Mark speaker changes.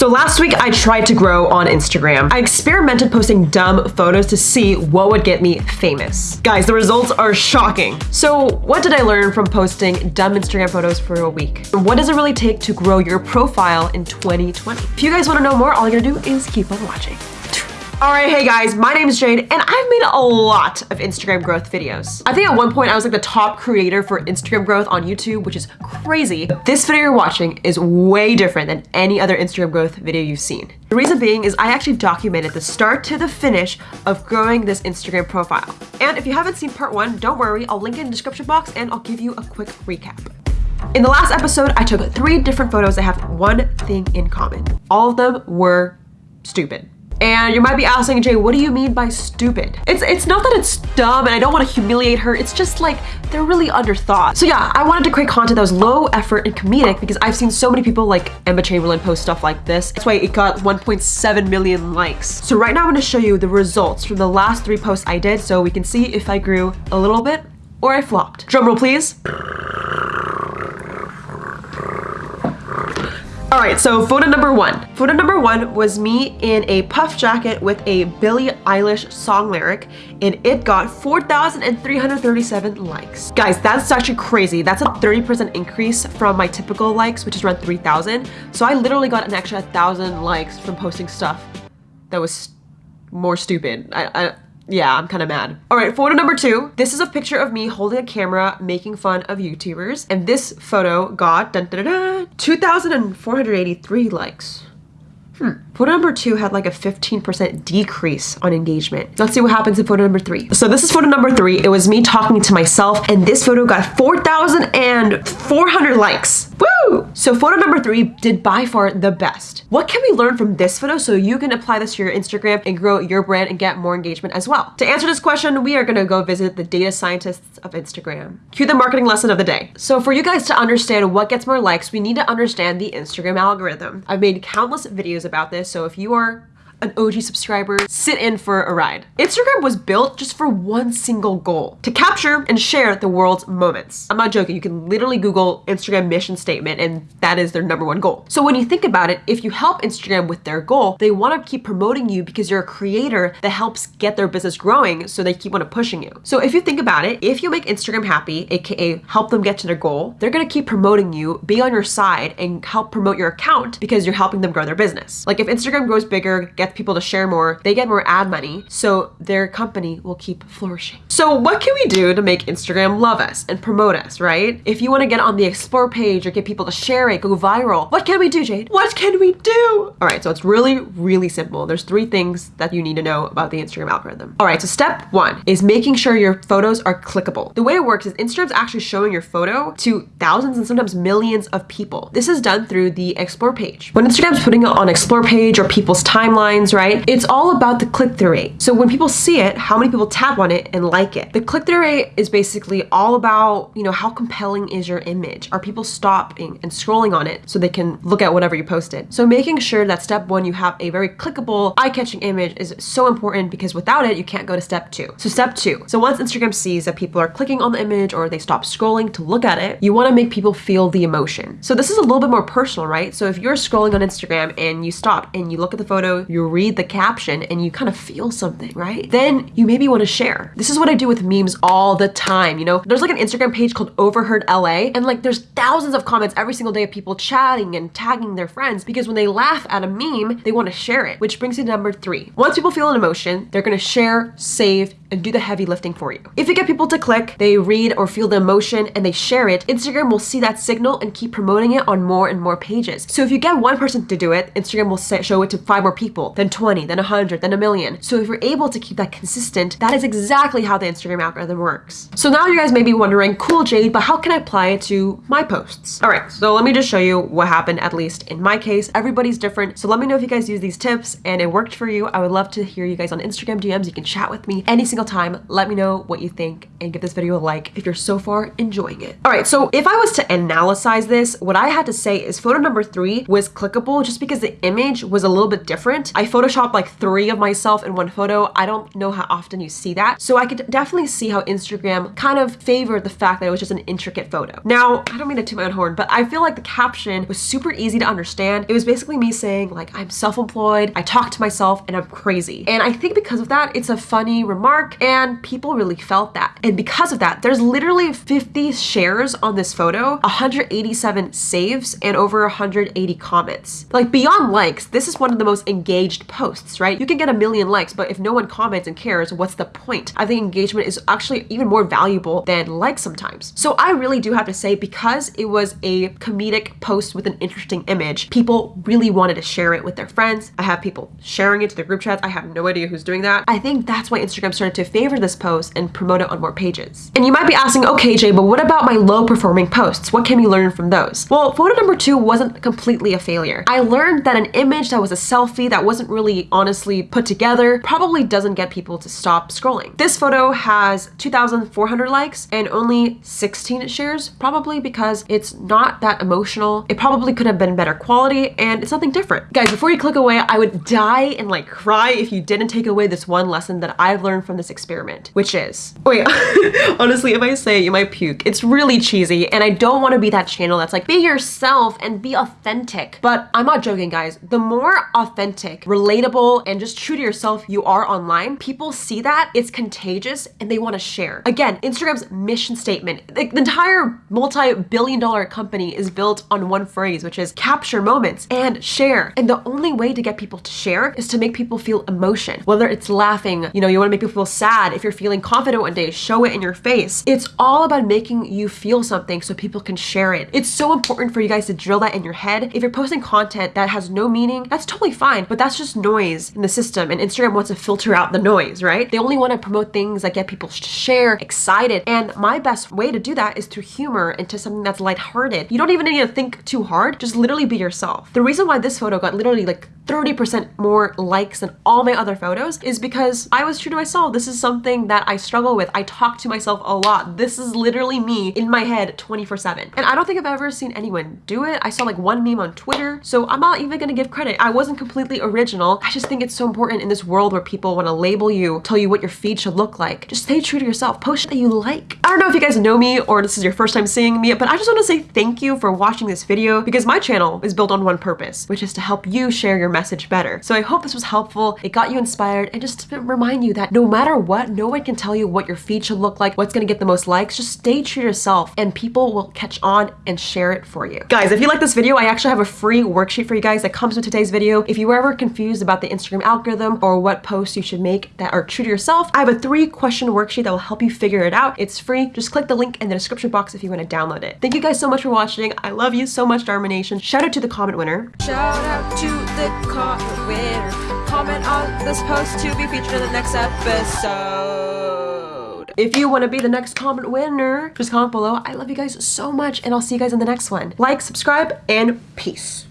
Speaker 1: So last week I tried to grow on Instagram. I experimented posting dumb photos to see what would get me famous. Guys, the results are shocking. So what did I learn from posting dumb Instagram photos for a week? What does it really take to grow your profile in 2020? If you guys want to know more, all you gotta do is keep on watching. All right, hey guys, my name is Jade and I've made a lot of Instagram growth videos. I think at one point I was like the top creator for Instagram growth on YouTube, which is crazy. This video you're watching is way different than any other Instagram growth video you've seen. The reason being is I actually documented the start to the finish of growing this Instagram profile. And if you haven't seen part one, don't worry, I'll link it in the description box and I'll give you a quick recap. In the last episode, I took three different photos that have one thing in common. All of them were stupid. And you might be asking, Jay, what do you mean by stupid? It's it's not that it's dumb and I don't want to humiliate her. It's just like they're really underthought. So yeah, I wanted to create content that was low effort and comedic because I've seen so many people like Emma Chamberlain post stuff like this. That's why it got 1.7 million likes. So right now I'm to show you the results from the last three posts I did so we can see if I grew a little bit or I flopped. Drumroll please. All right, so photo number one. Photo number one was me in a puff jacket with a Billie Eilish song lyric, and it got 4,337 likes. Guys, that's actually crazy. That's a 30% increase from my typical likes, which is around 3,000. So I literally got an extra 1,000 likes from posting stuff that was more stupid. I, I yeah, I'm kind of mad. All right, photo number two. This is a picture of me holding a camera making fun of YouTubers. And this photo got 2,483 likes. Hmm. Photo number two had like a 15% decrease on engagement. Let's see what happens in photo number three. So this is photo number three. It was me talking to myself and this photo got 4,400 likes. Woo! So photo number three did by far the best. What can we learn from this photo so you can apply this to your Instagram and grow your brand and get more engagement as well? To answer this question, we are gonna go visit the data scientists of Instagram. Cue the marketing lesson of the day. So for you guys to understand what gets more likes, we need to understand the Instagram algorithm. I've made countless videos about this, so if you are an OG subscriber, sit in for a ride. Instagram was built just for one single goal, to capture and share the world's moments. I'm not joking, you can literally Google Instagram mission statement and that is their number one goal. So when you think about it, if you help Instagram with their goal, they wanna keep promoting you because you're a creator that helps get their business growing so they keep on pushing you. So if you think about it, if you make Instagram happy, AKA help them get to their goal, they're gonna keep promoting you, be on your side and help promote your account because you're helping them grow their business. Like if Instagram grows bigger, get people to share more, they get more ad money, so their company will keep flourishing. So what can we do to make Instagram love us and promote us, right? If you want to get on the explore page or get people to share it, go viral, what can we do, Jade? What can we do? All right, so it's really, really simple. There's three things that you need to know about the Instagram algorithm. All right, so step one is making sure your photos are clickable. The way it works is Instagram's actually showing your photo to thousands and sometimes millions of people. This is done through the explore page. When Instagram's putting it on explore page or people's timelines, right? It's all about the click-through rate. So when people see it, how many people tap on it and like it? The click-through rate is basically all about, you know, how compelling is your image? Are people stopping and scrolling on it so they can look at whatever you posted? So making sure that step one, you have a very clickable, eye-catching image is so important because without it, you can't go to step two. So step two. So once Instagram sees that people are clicking on the image or they stop scrolling to look at it, you want to make people feel the emotion. So this is a little bit more personal, right? So if you're scrolling on Instagram and you stop and you look at the photo, you read the caption and you kind of feel something, right? Then you maybe want to share. This is what I do with memes all the time, you know? There's like an Instagram page called Overheard LA and like there's thousands of comments every single day of people chatting and tagging their friends because when they laugh at a meme, they want to share it, which brings me to number three. Once people feel an emotion, they're going to share, save, and do the heavy lifting for you. If you get people to click, they read or feel the emotion and they share it, Instagram will see that signal and keep promoting it on more and more pages. So if you get one person to do it, Instagram will show it to five more people, then 20, then 100, then a million. So if you're able to keep that consistent, that is exactly how the Instagram algorithm works. So now you guys may be wondering, cool Jade, but how can I apply it to my posts? All right, so let me just show you what happened, at least in my case. Everybody's different. So let me know if you guys use these tips and it worked for you. I would love to hear you guys on Instagram DMs. You can chat with me any single single time. Let me know what you think and give this video a like if you're so far enjoying it. All right, so if I was to analyze this, what I had to say is photo number three was clickable just because the image was a little bit different. I photoshopped like three of myself in one photo. I don't know how often you see that. So I could definitely see how Instagram kind of favored the fact that it was just an intricate photo. Now, I don't mean to toot my own horn, but I feel like the caption was super easy to understand. It was basically me saying like, I'm self-employed, I talk to myself, and I'm crazy. And I think because of that, it's a funny remark and people really felt that. And because of that, there's literally 50 shares on this photo, 187 saves, and over 180 comments. Like beyond likes, this is one of the most engaged posts, right? You can get a million likes, but if no one comments and cares, what's the point? I think engagement is actually even more valuable than likes sometimes. So I really do have to say, because it was a comedic post with an interesting image, people really wanted to share it with their friends. I have people sharing it to their group chats. I have no idea who's doing that. I think that's why Instagram started to favor this post and promote it on more pages. And you might be asking, okay, Jay, but what about my low performing posts? What can we learn from those? Well, photo number two wasn't completely a failure. I learned that an image that was a selfie that wasn't really honestly put together probably doesn't get people to stop scrolling. This photo has 2,400 likes and only 16 shares, probably because it's not that emotional. It probably could have been better quality and it's something different. Guys, before you click away, I would die and like cry if you didn't take away this one lesson that I've learned from this experiment, which is, oh wait, honestly, if I say it, you might puke. It's really cheesy and I don't want to be that channel that's like, be yourself and be authentic. But I'm not joking, guys. The more authentic, relatable, and just true to yourself you are online, people see that, it's contagious, and they want to share. Again, Instagram's mission statement, the, the entire multi-billion dollar company is built on one phrase, which is capture moments and share. And the only way to get people to share is to make people feel emotion, whether it's laughing, you know, you want to make people feel sad. If you're feeling confident one day, show it in your face. It's all about making you feel something so people can share it. It's so important for you guys to drill that in your head. If you're posting content that has no meaning, that's totally fine, but that's just noise in the system and Instagram wants to filter out the noise, right? They only want to promote things that get people to share, excited. And my best way to do that is through humor into something that's lighthearted. You don't even need to think too hard, just literally be yourself. The reason why this photo got literally like 30% more likes than all my other photos is because I was true to myself. This is something that I struggle with. I talk to myself a lot. This is literally me in my head 24 7. And I don't think I've ever seen anyone do it. I saw like one meme on Twitter, so I'm not even gonna give credit. I wasn't completely original. I just think it's so important in this world where people wanna label you, tell you what your feed should look like. Just stay true to yourself. Post that you like. I don't know if you guys know me or this is your first time seeing me, but I just wanna say thank you for watching this video because my channel is built on one purpose, which is to help you share your message better. So I hope this was helpful. It got you inspired and just to remind you that no matter what, no one can tell you what your feed should look like, what's gonna get the most likes. Just stay true to yourself and people will catch on and share it for you. Guys, if you like this video, I actually have a free worksheet for you guys that comes with today's video. If you were ever confused about the Instagram algorithm or what posts you should make that are true to yourself, I have a three question worksheet that will help you figure it out. It's free. Just click the link in the description box if you want to download it. Thank you guys so much for watching. I love you so much, Dharma Nation. Shout out to the comment winner.
Speaker 2: Shout out to the comment winner. Comment on this post to be featured in the next episode.
Speaker 1: If you want to be the next comment winner, just comment below. I love you guys so much and I'll see you guys in the next one. Like, subscribe, and peace.